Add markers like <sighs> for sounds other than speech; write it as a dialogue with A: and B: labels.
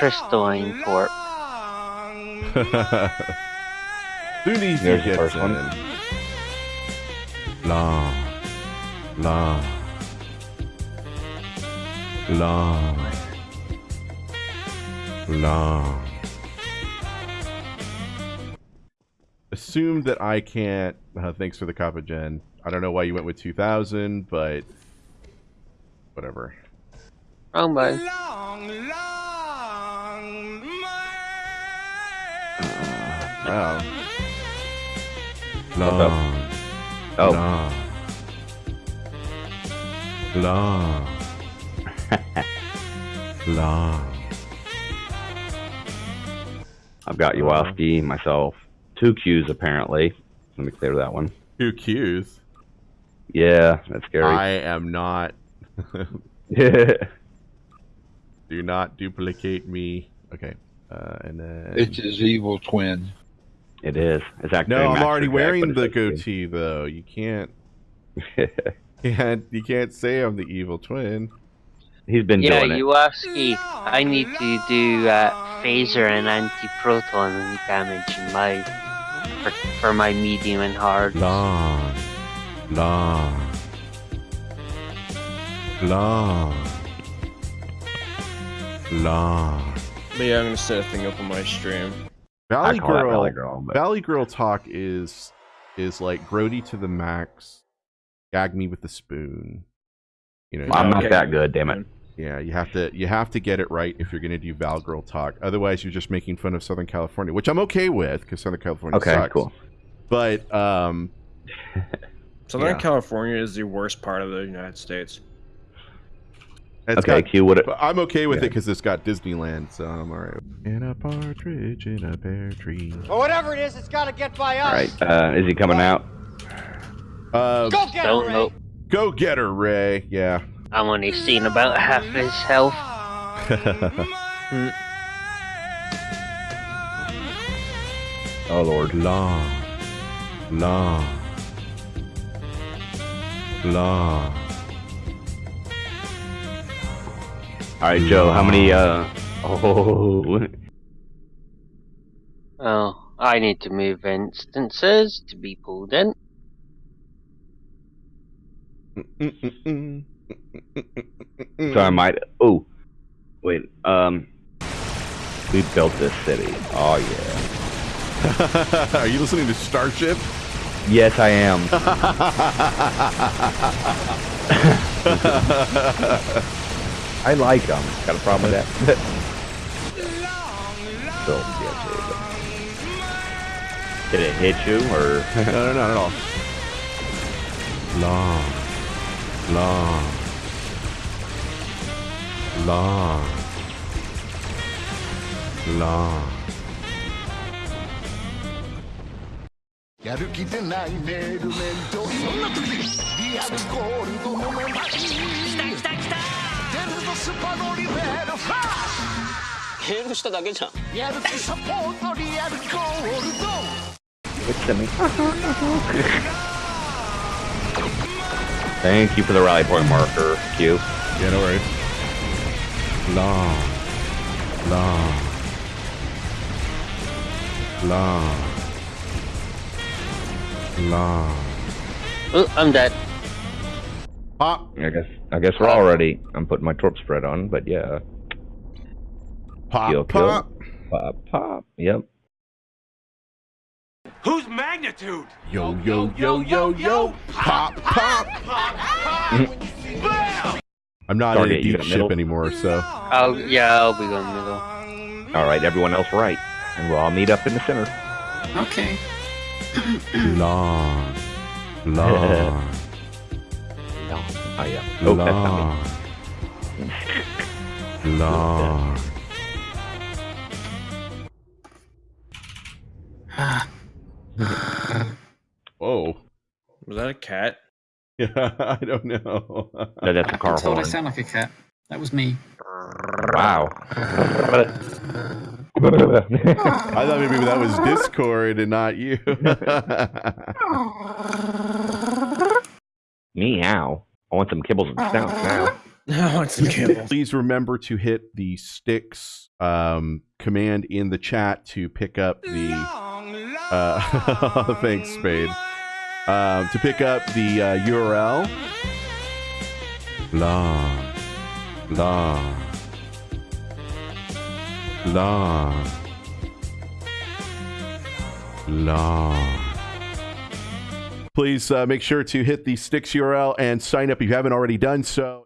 A: crystalline port.
B: Soon easy
C: There's the
B: gets
C: first one.
B: in. Long, long, long, long. Assume that I can't. Uh, thanks for the copy, gen. I don't know why you went with 2000, but whatever.
A: Wrong button.
B: Wow. Long,
C: Oh,
B: long, long, long.
C: I've got Yowaski myself. Two Qs apparently. Let me clear that one.
B: Two Qs.
C: Yeah, that's scary.
B: I am not.
C: it <laughs>
B: Do not duplicate me. Okay. Uh, and then.
D: It's his evil twin.
C: Is. It's actually
B: no, I'm already
C: deck,
B: wearing the
C: it's actually-
B: goatee though. You can't. <laughs> Can't you can't say I'm the evil twin.
C: He's been
A: Yeah,
C: doing it.
A: Yuaski, I need to do uh, phaser and anti-proton damage in my for, for my medium and hard.
B: Long, long, long, long.
E: But yeah, I'm gonna set a thing up on my stream.
C: I
B: Valley Girl.
C: Valley Girl, but
B: Valley Girl talk is is like grody to the max. Gag me with the spoon. You know, you
C: I'm
B: have
C: not
B: to-
C: that good, damn it.
B: Yeah, you have to you have to get it right if you're gonna do Val Girl talk. Otherwise, you're just making fun of Southern California, which I'm okay with because Southern California
C: Okay,
B: sucks.
C: cool.
B: But um, <laughs>
E: Southern
B: Yeah.
E: California is the worst part of the United States.
B: It's
C: Okay,
B: got,
C: Q, what?
B: but I'm okay with it because it's got Disneyland, so I'm alright. In a partridge in a pear tree.
F: Or whatever it is, it's got to get by us.
C: All right, uh, is he coming out?
B: Uh,
F: Go get her, Ray.
A: know.
B: go get her, Ray. Yeah.
A: I'm only seeing about half his health. <laughs>
C: Oh lord.
B: long, long, long.
C: All right, Joe. How many? Uh. Oh. <laughs>
A: Oh, I need to move instances to be pulled in.
C: So I might. Oh. Wait. Um. We built this city. Oh yeah. <laughs>
B: Are you listening to Starship?
C: Yes, I am. <laughs> I like them. Got a problem with that? <laughs> so, yeah, Did it hit you or?
B: no, <laughs> no, not at all. Long, long, long, long.
G: やる気でないメールメントそんな時リアルゴールドのメンバー来た来た来たデル ドスパのリベルファー
F: メールしただけじゃん。
G: やる気サポートリアルゴールド
C: What's that mean? <laughs> Thank you for the rally point marker, Q.
B: Yeah, no worries. Long, long, long, long.
A: Oh, I'm dead.
B: Pop,
C: I guess I guess we're all ready. I'm putting my torp spread on, but yeah.
B: pop,
C: Kill, kill.
B: pop.
C: Pop, pop. Yep.
F: Whose magnitude?
B: Yo, yo, yo, yo, yo. Pop, pop. Pop pop. I'm not in a deep ship
C: middle?
B: anymore, so.
A: I'll yeah, I'll be going middle.
C: All right, everyone else right, and we'll all meet up in the center.
H: Okay.
B: Long, <laughs> long,
C: Oh yeah. Oh, that's not me.
B: long, long. Whoa. <sighs>
E: Was that a cat?
B: Yeah, <laughs> I don't know.
C: No, that's a
H: I
C: car
H: told I
C: horn.
H: sound like a cat. That was me.
C: Wow. <laughs>
B: I thought maybe that was Discord and not you. <laughs>
C: Meow. I want some kibbles and snouts <laughs> now.
E: I want some kibble.
B: Please remember to hit the sticks um, command in the chat to pick up the. Uh, <laughs> thanks, Spade. Um, to pick up the uh, URL. Long, long, long, long. Please uh, make sure to hit the sticks URL and sign up if you haven't already done so.